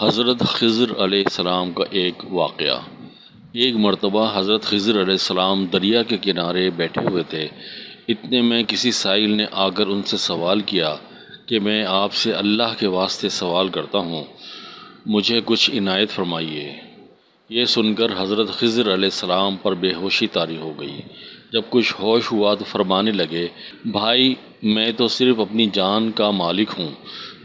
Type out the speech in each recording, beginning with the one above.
حضرت خضر علیہ السلام کا ایک واقعہ۔ ایک مرتبہ حضرت خضر علیہ السلام دریا کے کنارے بیٹھے ہوئے تھے۔ اتنے میں کسی سائل نے آ کر ان سے سوال کیا کہ میں آپ سے اللہ کے واسطے سوال کرتا ہوں۔ مجھے کچھ عنایت فرمائیے۔ یہ سن کر حضرت خضر علیہ السلام پر بے ہوشی طاری ہو گئی۔ جب کچھ ہوش ہوا تو فرمانے لگے، بھائی، میں تو صرف اپنی جان کا مالک ہوں۔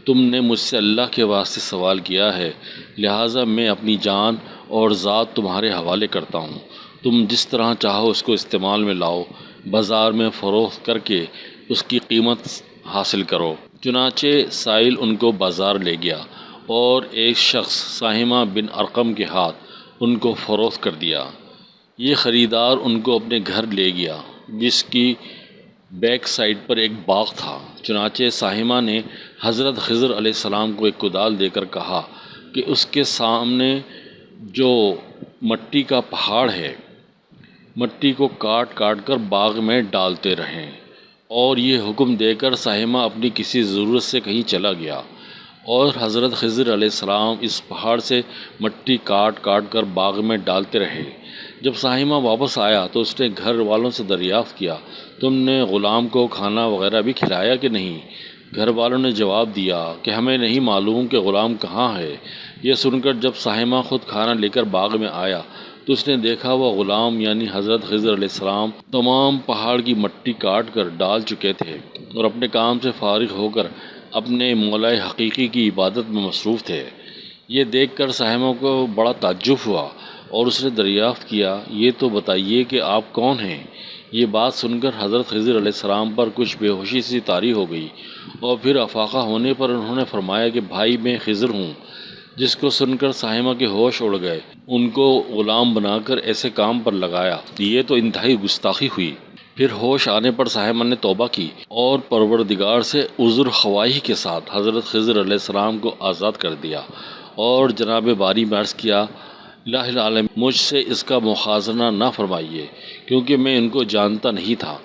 تم نے مجھ سے اللہ کے واسطے سوال کیا ہے، لہٰذا میں اپنی جان اور ذات تمہارے حوالے کرتا ہوں۔ تم جس طرح چاہو اس کو استعمال میں لاؤ، بازار میں فروخت کر کے اس کی قیمت حاصل کرو۔ چنانچہ سائل ان کو بازار لے گیا اور ایک شخص ساہمہ بن ارقم کے ہاتھ ان کو فروخت کر دیا۔ یہ خریدار ان کو اپنے گھر لے گیا، جس کی بیک سائڈ پر ایک باغ تھا۔ چنانچہ ساہمہ نے حضرت خضر علیہ السلام کو ایک کدال دے کر کہا کہ اس کے سامنے جو مٹی کا پہاڑ ہے، مٹی کو کاٹ کاٹ کر باغ میں ڈالتے رہیں۔ اور یہ حکم دے کر ساہمہ اپنی کسی ضرورت سے کہیں چلا گیا۔ اور حضرت خضر علیہ السلام اس پہاڑ سے مٹی کاٹ کاٹ کر باغ میں ڈالتے رہے۔ جب ساہمہ واپس آیا تو اس نے گھر والوں سے دریافت کیا، تم نے غلام کو کھانا وغیرہ بھی کھلایا کہ نہیں؟ گھر والوں نے جواب دیا کہ ہمیں نہیں معلوم کہ غلام کہاں ہے۔ یہ سن کر جب ساہمہ خود کھانا لے کر باغ میں آیا تو اس نے دیکھا وہ غلام یعنی حضرت خضر علیہ السلام تمام پہاڑ کی مٹی کاٹ کر ڈال چکے تھے اور اپنے کام سے فارغ ہو کر اپنے مولا حقیقی کی عبادت میں مصروف تھے۔ یہ دیکھ کر ساہمہ کو بڑا تعجب ہوا اور اس نے دریافت کیا، یہ تو بتائیے کہ آپ کون ہیں؟ یہ بات سن کر حضرت خضر علیہ السلام پر کچھ بے ہوشی سی طاری ہو گئی اور پھر افاقہ ہونے پر انہوں نے فرمایا کہ بھائی میں خضر ہوں، جس کو سن کر ساہمہ کے ہوش اڑ گئے۔ ان کو غلام بنا کر ایسے کام پر لگایا۔ یہ تو انتہائی گستاخی ہوئی۔ پھر ہوش آنے پر صاحبہ نے توبہ کی اور پروردگار سے عذر خواہی کے ساتھ حضرت خضر علیہ السلام کو آزاد کر دیا اور جناب باری مرض کیا الہ العالم مجھ سے اس کا مخازنہ نہ فرمائیے، کیونکہ میں ان کو جانتا نہیں تھا۔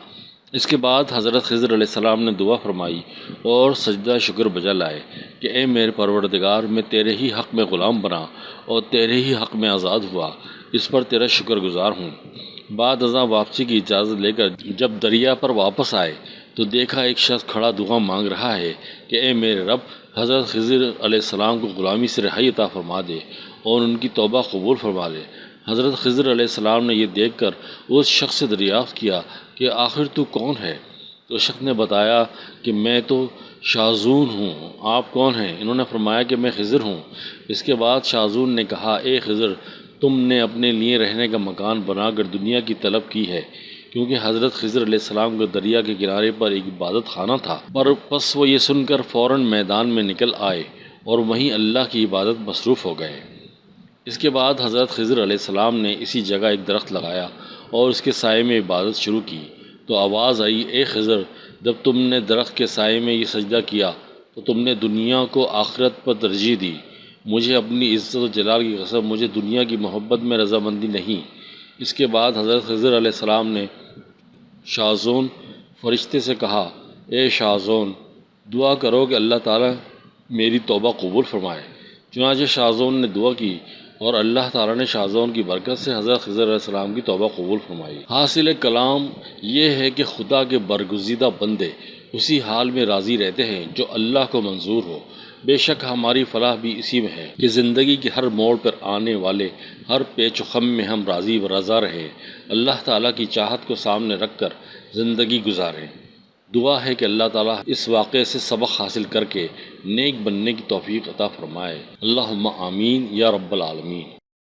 اس کے بعد حضرت خضر علیہ السلام نے دعا فرمائی اور سجدہ شکر بجا لائے کہ اے میرے پروردگار، میں تیرے ہی حق میں غلام بنا اور تیرے ہی حق میں آزاد ہوا، اس پر تیرا شکر گزار ہوں۔ بعد ازاں واپسی کی اجازت لے کر جب دریا پر واپس آئے تو دیکھا ایک شخص کھڑا دعا مانگ رہا ہے کہ اے میرے رب، حضرت خضر علیہ السلام کو غلامی سے رہائی عطا فرما دے اور ان کی توبہ قبول فرما لے۔ حضرت خضر علیہ السلام نے یہ دیکھ کر اس شخص سے دریافت کیا کہ آخر تو کون ہے؟ تو شخص نے بتایا کہ میں تو شاذون ہوں، آپ کون ہیں؟ انہوں نے فرمایا کہ میں خضر ہوں۔ اس کے بعد شاذون نے کہا، اے خضر تم نے اپنے لیے رہنے کا مکان بنا کر دنیا کی طلب کی ہے، کیونکہ حضرت خضر علیہ السلام کے دریا کے کنارے پر ایک عبادت خانہ تھا۔ پر پس وہ یہ سن کر فوراً میدان میں نکل آئے اور وہیں اللہ کی عبادت مصروف ہو گئے۔ اس کے بعد حضرت خضر علیہ السلام نے اسی جگہ ایک درخت لگایا اور اس کے سائے میں عبادت شروع کی۔ تو آواز آئی، اے خضر، جب تم نے درخت کے سائے میں یہ سجدہ کیا تو تم نے دنیا کو آخرت پر ترجیح دی۔ مجھے اپنی عزت و جلال کی قسم، مجھے دنیا کی محبت میں رضامندی نہیں۔ اس کے بعد حضرت خضر علیہ السلام نے شاہزون فرشتے سے کہا، اے شاہزون، دعا کرو کہ اللہ تعالیٰ میری توبہ قبول فرمائے۔ چنانچہ شاہزون نے دعا کی اور اللہ تعالیٰ نے شاہزون کی برکت سے حضرت خضر علیہ السلام کی توبہ قبول فرمائی۔ حاصل کلام یہ ہے کہ خدا کے برگزیدہ بندے اسی حال میں راضی رہتے ہیں جو اللہ کو منظور ہو۔ بے شک ہماری فلاح بھی اسی میں ہے کہ زندگی کے ہر موڑ پر آنے والے، ہر پیچ و خم میں ہم راضی و رضا رہیں، اللہ تعالیٰ کی چاہت کو سامنے رکھ کر زندگی گزاریں۔ دعا ہے کہ اللہ تعالیٰ اس واقعے سے سبق حاصل کر کے نیک بننے کی توفیق عطا فرمائے۔ اللہم آمین یا رب العالمین۔